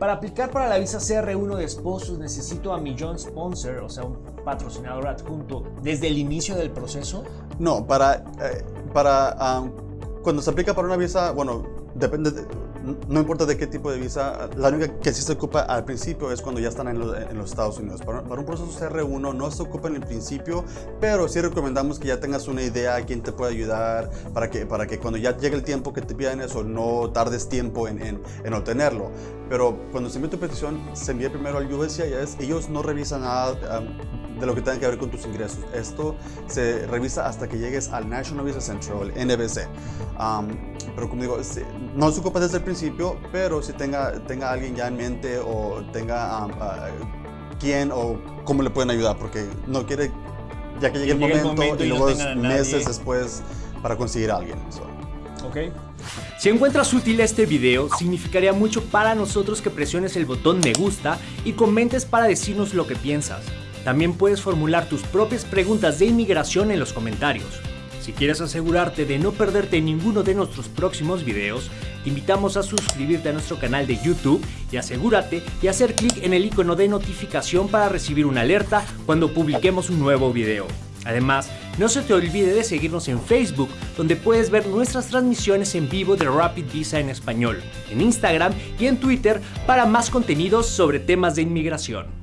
Para aplicar para la visa CR1 de esposos necesito a mi John Sponsor, o sea, un patrocinador adjunto, desde el inicio del proceso. No, para, eh, para um, cuando se aplica para una visa, bueno, depende, de, no importa de qué tipo de visa, la única que sí se ocupa al principio es cuando ya están en, los Estados Unidos. Para, un proceso CR1 no se ocupa en el principio, pero sí recomendamos que ya tengas una idea a quién te puede ayudar para que, para que cuando ya llegue el tiempo que te pidan eso, no tardes tiempo en, en, en obtenerlo. Pero cuando se envía tu petición, se envía primero al USCIS, ellos no revisan nada de lo que tenga que ver con tus ingresos. Esto se revisa hasta que llegues al National Visa Central. Um, pero como digo, no se ocupa desde el principio, pero si tenga, tenga alguien ya en mente o tenga um, uh, quién o cómo le pueden ayudar, porque no quiere, ya que llegue el momento, el momento, y, y luego no meses después para conseguir a alguien. So. Okay. Si encuentras útil este video, significaría mucho para nosotros que presiones el botón me gusta y comentes para decirnos lo que piensas. También puedes formular tus propias preguntas de inmigración en los comentarios. Si quieres asegurarte de no perderte ninguno de nuestros próximos videos, te invitamos a suscribirte a nuestro canal de YouTube y asegúrate de hacer clic en el icono de notificación para recibir una alerta cuando publiquemos un nuevo video. Además, no se te olvide de seguirnos en Facebook, donde puedes ver nuestras transmisiones en vivo de Rapid Visa en español, en Instagram y en Twitter para más contenidos sobre temas de inmigración.